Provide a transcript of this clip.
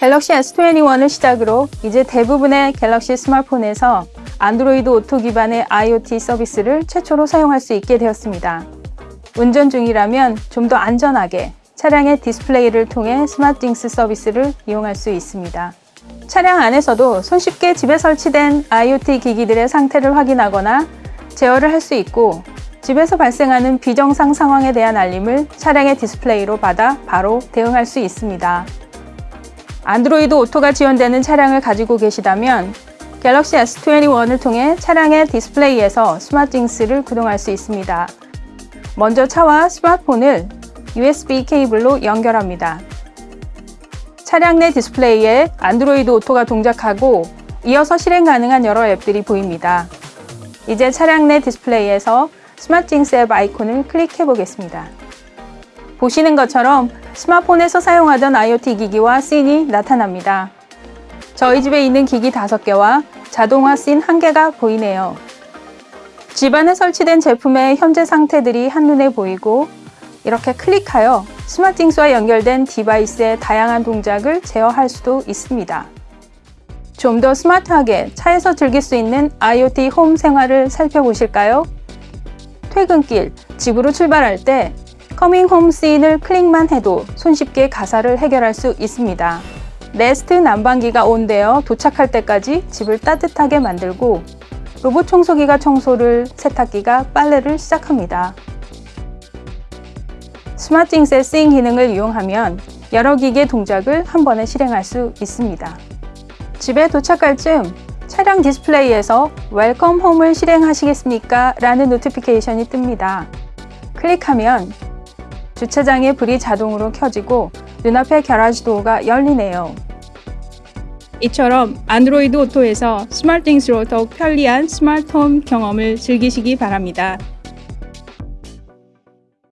갤럭시 S21을 시작으로 이제 대부분의 갤럭시 스마트폰에서 안드로이드 오토 기반의 IoT 서비스를 최초로 사용할 수 있게 되었습니다. 운전 중이라면 좀 더 안전하게 차량의 디스플레이를 통해 스마트띵스 서비스를 이용할 수 있습니다. 차량 안에서도 손쉽게 집에 설치된 IoT 기기들의 상태를 확인하거나 제어를 할 수 있고 집에서 발생하는 비정상 상황에 대한 알림을 차량의 디스플레이로 받아 바로 대응할 수 있습니다. 안드로이드 오토가 지원되는 차량을 가지고 계시다면 갤럭시 S21을 통해 차량의 디스플레이에서 스마트띵스를 구동할 수 있습니다. 먼저 차와 스마트폰을 USB 케이블로 연결합니다. 차량 내 디스플레이에 안드로이드 오토가 동작하고 이어서 실행 가능한 여러 앱들이 보입니다. 이제 차량 내 디스플레이에서 스마트띵스 앱 아이콘을 클릭해 보겠습니다. 보시는 것처럼 스마트폰에서 사용하던 IoT 기기와 scene이 나타납니다. 저희 집에 있는 기기 5개와 자동화 씬 1개가 보이네요. 집안에 설치된 제품의 현재 상태들이 한눈에 보이고 이렇게 클릭하여 스마트띵스와 연결된 device의 다양한 동작을 제어할 수도 있습니다. 좀 더 스마트하게 차에서 즐길 수 있는 IoT 홈 생활을 살펴보실까요? 퇴근길, 집으로 출발할 때 coming home scene을 클릭만 해도 손쉽게 가사를 해결할 수 있습니다. 네스트 난방기가 on되어 도착할 때까지 집을 따뜻하게 만들고 로봇 청소기가 청소를, 세탁기가 빨래를 시작합니다. 스마트띵스의 씬 기능을 이용하면 여러 기기의 동작을 한 번에 실행할 수 있습니다. 집에 도착할 즈음 차량 디스플레이에서 Welcome Home을 실행하시겠습니까? 라는 notification이 뜹니다. 클릭하면 주차장의 불이 자동으로 켜지고 눈앞의 garage door가 열리네요. 이처럼 Android Auto에서 SmartThings로 더욱 편리한 스마트홈 경험을 즐기시기 바랍니다.